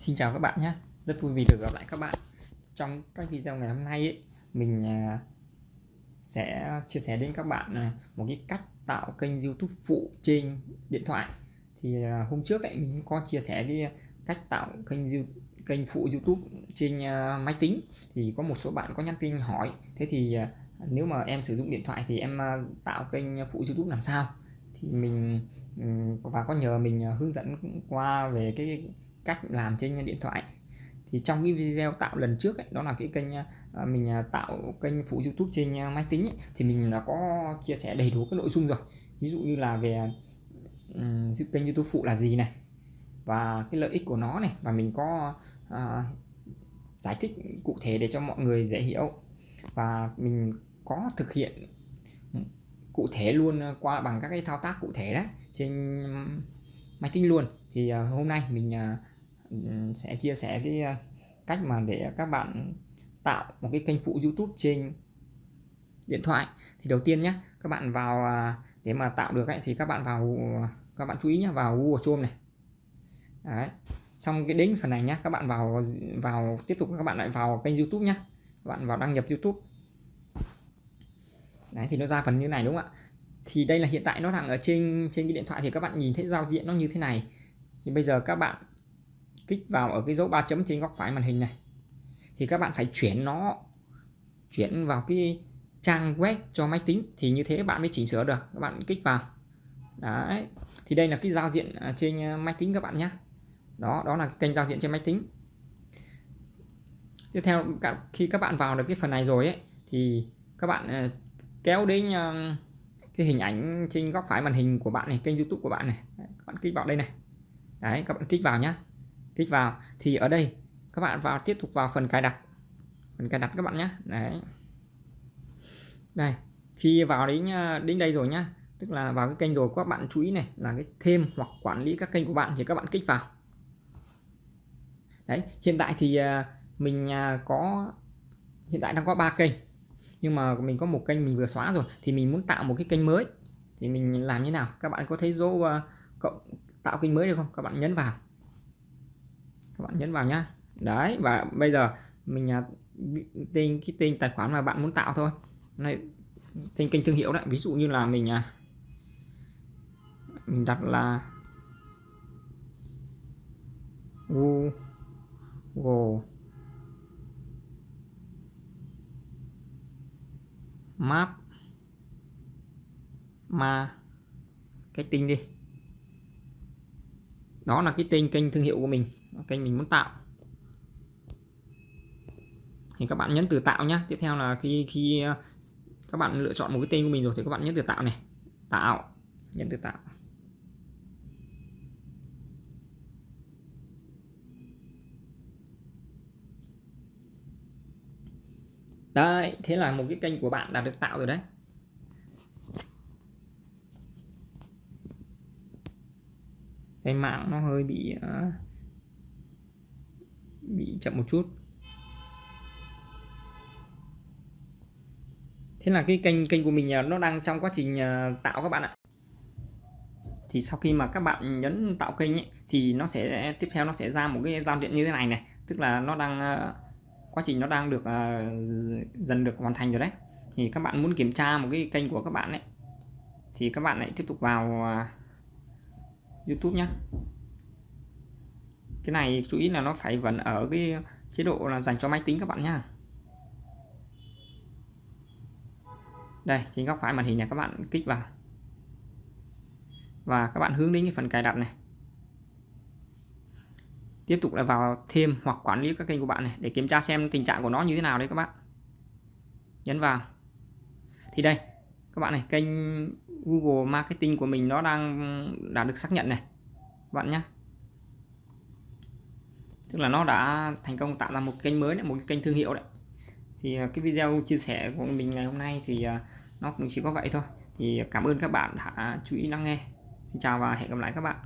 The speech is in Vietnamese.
Xin chào các bạn nhé. Rất vui vì được gặp lại các bạn. Trong các video ngày hôm nay ấy, mình à, sẽ chia sẻ đến các bạn à, một cái cách tạo kênh youtube phụ trên điện thoại. Thì à, hôm trước ấy, mình có chia sẻ cái cách tạo kênh kênh phụ youtube trên máy tính. Thì có một số bạn có nhắn tin hỏi. Thế thì nếu mà em sử dụng điện thoại thì em tạo kênh phụ youtube làm sao? Thì mình ừ, và có nhờ mình hướng dẫn qua về cái cách làm trên điện thoại. Thì trong cái video tạo lần trước ấy, đó là cái kênh à, mình à, tạo kênh phụ YouTube trên à, máy tính ấy, thì mình đã có chia sẻ đầy đủ các nội dung rồi. Ví dụ như là về um, kênh YouTube phụ là gì này và cái lợi ích của nó này và mình có uh, giải thích cụ thể để cho mọi người dễ hiểu. Và mình có thực hiện cụ thể luôn qua bằng các cái thao tác cụ thể đấy trên máy tính luôn. Thì uh, hôm nay mình uh, sẽ chia sẻ cái à, cách mà để các bạn tạo một cái kênh phụ YouTube trên điện thoại. Thì đầu tiên nhé các bạn vào à, để mà tạo được ấy, thì các bạn vào à, các bạn chú ý nhé vào Google Chrome này. Đấy. xong cái đến phần này nhé các bạn vào vào tiếp tục các bạn lại vào kênh YouTube nhé các bạn vào đăng nhập YouTube. Đấy thì nó ra phần như này đúng không ạ? Thì đây là hiện tại nó đang ở trên trên cái điện thoại thì các bạn nhìn thấy giao diện nó như thế này. Thì bây giờ các bạn kích vào ở cái dấu ba chấm trên góc phải màn hình này. Thì các bạn phải chuyển nó, chuyển vào cái trang web cho máy tính, thì như thế bạn mới chỉnh sửa được, các bạn kích vào. Đấy, thì đây là cái giao diện à, trên à, máy tính các bạn nhé đó đó là cái kênh giao diện trên máy tính. Tiếp theo khi các bạn vào được cái phần này rồi ấy, thì các bạn à, kéo đến cái hình ảnh trên góc phải màn hình của bạn này, kênh youtube của bạn này. Các bạn kích vào đây này. Đấy, các bạn kích vào nhá kích vào. Thì ở đây các bạn vào tiếp tục vào phần cài đặt. Phần cài đặt các bạn nhé. Đấy. Đây khi vào đến à, đến đây rồi nhá tức là vào cái kênh rồi các bạn chú ý này là cái thêm hoặc quản lý các kênh của bạn thì các bạn kích vào. Đấy hiện tại thì à, mình à, có hiện tại đang có ba kênh. Nhưng mà mình có một kênh mình vừa xóa rồi thì mình muốn tạo một cái kênh mới. Thì mình làm như nào? Các bạn có thấy dấu uh, cộng tạo kênh mới được không? Các bạn nhấn vào bạn nhấn vào nhá. Đấy và bây giờ mình uh, tên cái tên tài khoản mà bạn muốn tạo thôi. Này tên kênh thương hiệu đấy ví dụ như là mình à mình đặt là Google map ma cái tinh đi đó là cái tên kênh thương hiệu của mình, kênh mình muốn tạo. Thì các bạn nhấn từ tạo nhé tiếp theo là khi khi ờ, các bạn lựa chọn một cái tên của mình rồi thì các bạn nhấn từ tạo này. Tạo, nhấn từ tạo. Đấy, thế là một cái kênh của bạn đã được tạo rồi đấy. Cái mạng nó hơi bị uh, bị chậm một chút. Thế là cái kênh kênh của mình à, nó đang trong quá trình à, tạo các bạn ạ. Thì sau khi mà các bạn nhấn tạo kênh ấy, thì nó sẽ tiếp theo nó sẽ ra một cái giao diện như thế này này. Tức là nó đang quá trình nó đang được uh, dần được hoàn thành rồi đấy. Thì các bạn muốn kiểm tra một cái kênh của các bạn ấy thì các bạn lại tiếp tục vào uh, YouTube nhé cái này chú ý là nó phải vẫn ở cái chế độ là dành cho máy tính các bạn nhá. Đây, trên góc phải màn hình này các bạn kích vào. Và các bạn hướng đến cái phần cài đặt này. Tiếp tục là vào thêm hoặc quản lý các kênh của bạn này để kiểm tra xem tình trạng của nó như thế nào đấy các bạn. Nhấn vào. Thì đây, các bạn này, kênh Google Marketing của mình nó đang đã được xác nhận này. Các bạn nhé tức là nó đã thành công tạo ra một kênh mới đấy, một cái kênh thương hiệu đấy. Thì à, cái video chia sẻ của mình ngày hôm nay thì à, nó cũng chỉ có vậy thôi. Thì cảm ơn các bạn đã chú ý lắng nghe. Xin chào và hẹn gặp lại các bạn.